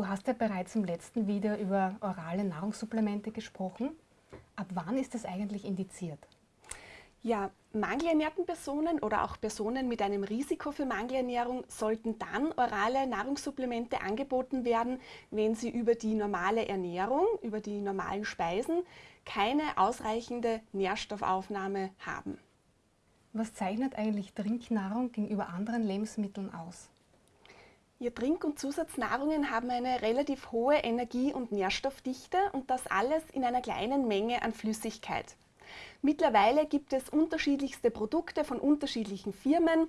Du hast ja bereits im letzten Video über orale Nahrungssupplemente gesprochen. Ab wann ist das eigentlich indiziert? Ja, mangelernährten Personen oder auch Personen mit einem Risiko für Mangelernährung sollten dann orale Nahrungssupplemente angeboten werden, wenn sie über die normale Ernährung, über die normalen Speisen keine ausreichende Nährstoffaufnahme haben. Was zeichnet eigentlich Trinknahrung gegenüber anderen Lebensmitteln aus? Ja, Trink- und Zusatznahrungen haben eine relativ hohe Energie- und Nährstoffdichte und das alles in einer kleinen Menge an Flüssigkeit. Mittlerweile gibt es unterschiedlichste Produkte von unterschiedlichen Firmen.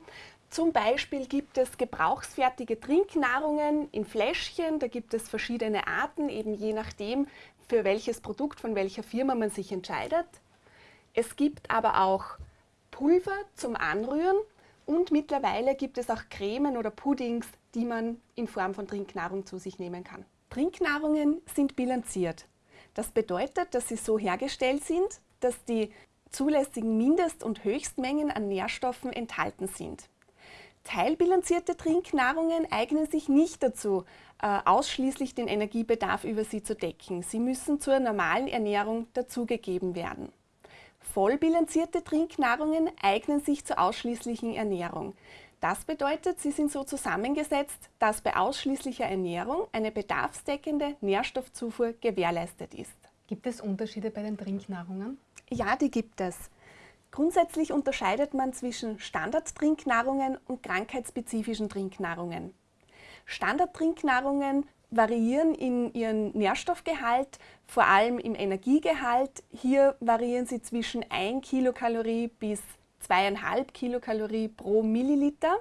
Zum Beispiel gibt es gebrauchsfertige Trinknahrungen in Fläschchen. Da gibt es verschiedene Arten, eben je nachdem, für welches Produkt von welcher Firma man sich entscheidet. Es gibt aber auch Pulver zum Anrühren und mittlerweile gibt es auch Cremen oder Puddings, die man in Form von Trinknahrung zu sich nehmen kann. Trinknahrungen sind bilanziert. Das bedeutet, dass sie so hergestellt sind, dass die zulässigen Mindest- und Höchstmengen an Nährstoffen enthalten sind. Teilbilanzierte Trinknahrungen eignen sich nicht dazu, äh, ausschließlich den Energiebedarf über sie zu decken. Sie müssen zur normalen Ernährung dazugegeben werden. Vollbilanzierte Trinknahrungen eignen sich zur ausschließlichen Ernährung. Das bedeutet, sie sind so zusammengesetzt, dass bei ausschließlicher Ernährung eine bedarfsdeckende Nährstoffzufuhr gewährleistet ist. Gibt es Unterschiede bei den Trinknahrungen? Ja, die gibt es. Grundsätzlich unterscheidet man zwischen Standardtrinknahrungen und krankheitsspezifischen Trinknahrungen. Standardtrinknahrungen variieren in ihrem Nährstoffgehalt, vor allem im Energiegehalt. Hier variieren sie zwischen 1 Kilokalorie bis 2,5 Kilokalorie pro Milliliter.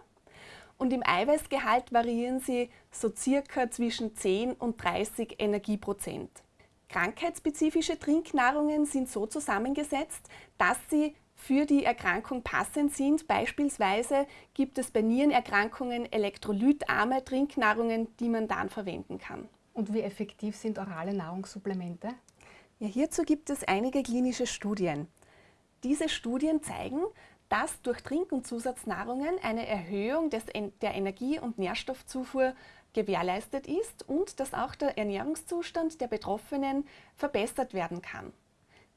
Und im Eiweißgehalt variieren sie so circa zwischen 10 und 30 Energieprozent. Krankheitsspezifische Trinknahrungen sind so zusammengesetzt, dass sie für die Erkrankung passend sind. Beispielsweise gibt es bei Nierenerkrankungen elektrolytarme Trinknahrungen, die man dann verwenden kann. Und wie effektiv sind orale Nahrungssupplemente? Ja, hierzu gibt es einige klinische Studien. Diese Studien zeigen, dass durch Trink- und Zusatznahrungen eine Erhöhung des, der Energie- und Nährstoffzufuhr gewährleistet ist und dass auch der Ernährungszustand der Betroffenen verbessert werden kann.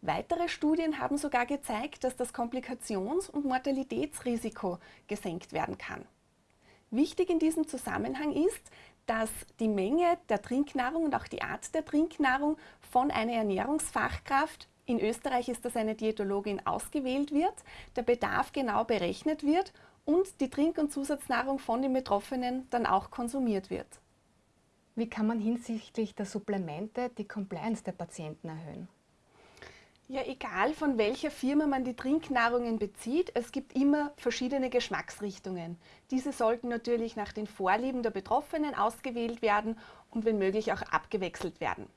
Weitere Studien haben sogar gezeigt, dass das Komplikations- und Mortalitätsrisiko gesenkt werden kann. Wichtig in diesem Zusammenhang ist, dass die Menge der Trinknahrung und auch die Art der Trinknahrung von einer Ernährungsfachkraft, in Österreich ist das eine Diätologin, ausgewählt wird, der Bedarf genau berechnet wird und die Trink- und Zusatznahrung von den Betroffenen dann auch konsumiert wird. Wie kann man hinsichtlich der Supplemente die Compliance der Patienten erhöhen? Ja, egal von welcher Firma man die Trinknahrungen bezieht, es gibt immer verschiedene Geschmacksrichtungen. Diese sollten natürlich nach den Vorlieben der Betroffenen ausgewählt werden und wenn möglich auch abgewechselt werden.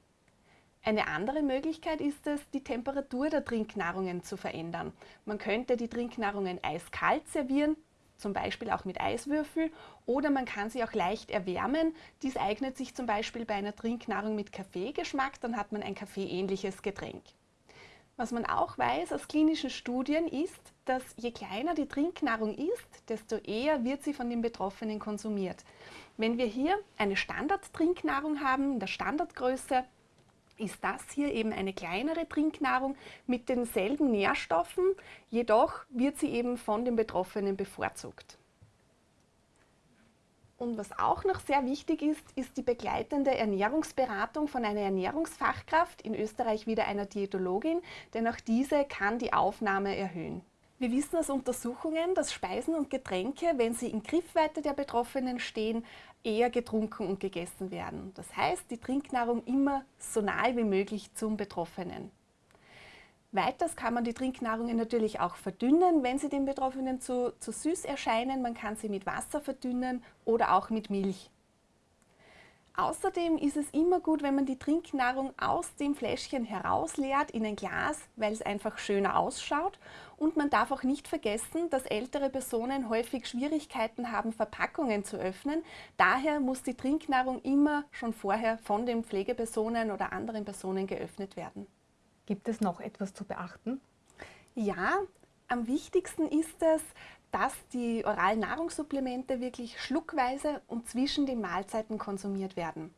Eine andere Möglichkeit ist es, die Temperatur der Trinknahrungen zu verändern. Man könnte die Trinknahrungen eiskalt servieren, zum Beispiel auch mit Eiswürfel oder man kann sie auch leicht erwärmen. Dies eignet sich zum Beispiel bei einer Trinknahrung mit Kaffeegeschmack, dann hat man ein kaffeeähnliches Getränk. Was man auch weiß aus klinischen Studien ist, dass je kleiner die Trinknahrung ist, desto eher wird sie von den Betroffenen konsumiert. Wenn wir hier eine Standardtrinknahrung haben, in der Standardgröße, ist das hier eben eine kleinere Trinknahrung mit denselben Nährstoffen, jedoch wird sie eben von den Betroffenen bevorzugt. Und was auch noch sehr wichtig ist, ist die begleitende Ernährungsberatung von einer Ernährungsfachkraft, in Österreich wieder einer Diätologin, denn auch diese kann die Aufnahme erhöhen. Wir wissen aus Untersuchungen, dass Speisen und Getränke, wenn sie in Griffweite der Betroffenen stehen, eher getrunken und gegessen werden. Das heißt, die Trinknahrung immer so nahe wie möglich zum Betroffenen. Weiters kann man die Trinknahrungen natürlich auch verdünnen, wenn sie den Betroffenen zu, zu süß erscheinen. Man kann sie mit Wasser verdünnen oder auch mit Milch. Außerdem ist es immer gut, wenn man die Trinknahrung aus dem Fläschchen herausleert in ein Glas, weil es einfach schöner ausschaut. Und man darf auch nicht vergessen, dass ältere Personen häufig Schwierigkeiten haben, Verpackungen zu öffnen. Daher muss die Trinknahrung immer schon vorher von den Pflegepersonen oder anderen Personen geöffnet werden. Gibt es noch etwas zu beachten? Ja, am wichtigsten ist es, dass die oralen Nahrungssupplemente wirklich schluckweise und zwischen den Mahlzeiten konsumiert werden.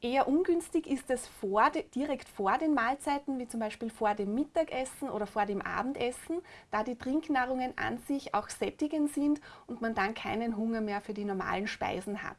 Eher ungünstig ist es vor, direkt vor den Mahlzeiten, wie zum Beispiel vor dem Mittagessen oder vor dem Abendessen, da die Trinknahrungen an sich auch sättigend sind und man dann keinen Hunger mehr für die normalen Speisen hat.